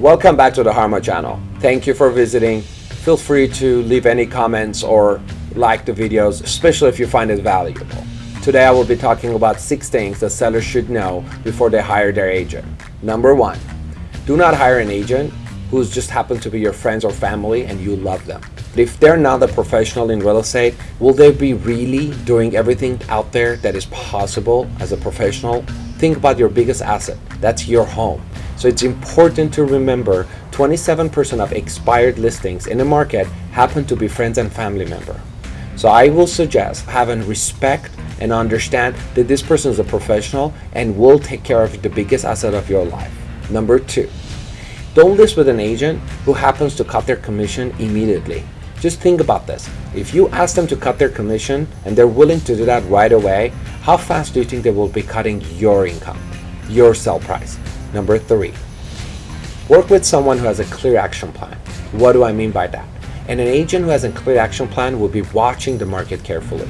Welcome back to the Harma channel. Thank you for visiting. Feel free to leave any comments or like the videos, especially if you find it valuable. Today I will be talking about six things that sellers should know before they hire their agent. Number one, do not hire an agent who's just happened to be your friends or family and you love them. If they're not a professional in real estate, will they be really doing everything out there that is possible as a professional? Think about your biggest asset. That's your home. So it's important to remember 27% of expired listings in the market happen to be friends and family member. So I will suggest having respect and understand that this person is a professional and will take care of the biggest asset of your life. Number two, don't list with an agent who happens to cut their commission immediately. Just think about this. If you ask them to cut their commission and they're willing to do that right away, how fast do you think they will be cutting your income, your sell price? Number three, work with someone who has a clear action plan. What do I mean by that? And an agent who has a clear action plan will be watching the market carefully.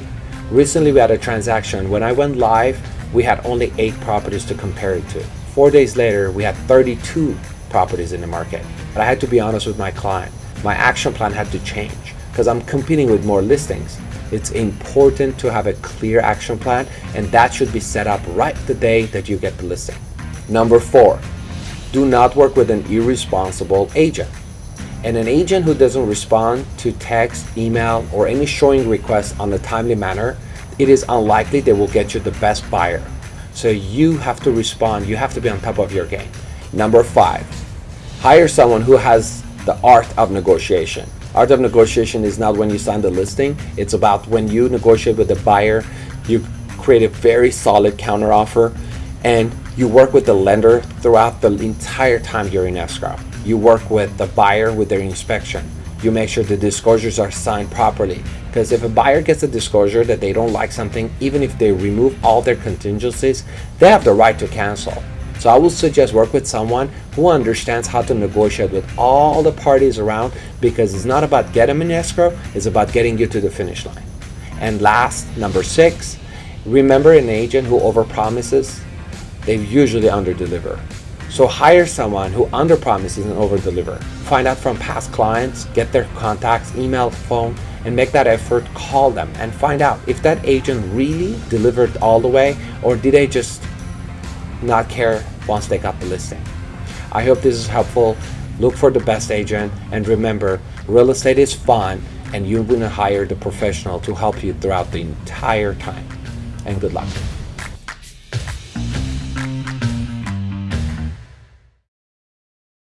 Recently, we had a transaction. When I went live, we had only eight properties to compare it to. Four days later, we had 32 properties in the market. But I had to be honest with my client. My action plan had to change because I'm competing with more listings. It's important to have a clear action plan and that should be set up right the day that you get the listing. Number four, do not work with an irresponsible agent. And an agent who doesn't respond to text, email, or any showing requests on a timely manner, it is unlikely they will get you the best buyer. So you have to respond, you have to be on top of your game. Number five, hire someone who has the art of negotiation. Art of negotiation is not when you sign the listing, it's about when you negotiate with the buyer, you create a very solid counteroffer, and you work with the lender throughout the entire time you're in escrow. You work with the buyer with their inspection. You make sure the disclosures are signed properly. Because if a buyer gets a disclosure that they don't like something, even if they remove all their contingencies, they have the right to cancel. So I would suggest work with someone who understands how to negotiate with all the parties around because it's not about getting them in escrow, it's about getting you to the finish line. And last, number six, remember an agent who overpromises, they usually underdeliver. So hire someone who underpromises and overdeliver. Find out from past clients, get their contacts, email, phone, and make that effort, call them and find out if that agent really delivered all the way or did they just not care once they got the listing. I hope this is helpful. Look for the best agent and remember, real estate is fun and you're to hire the professional to help you throughout the entire time. And good luck.